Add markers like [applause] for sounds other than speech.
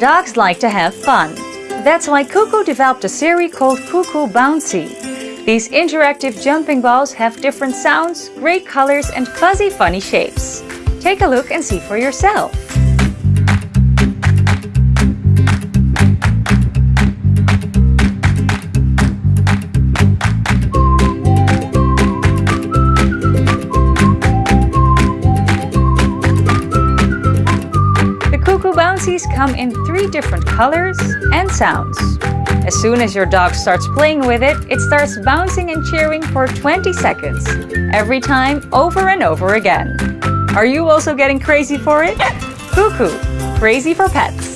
Dogs like to have fun. That's why Kuku developed a series called Kuku Bouncy. These interactive jumping balls have different sounds, great colors and fuzzy funny shapes. Take a look and see for yourself. Bouncies come in three different colors and sounds. As soon as your dog starts playing with it, it starts bouncing and cheering for 20 seconds, every time over and over again. Are you also getting crazy for it? [laughs] Kuku, crazy for pets.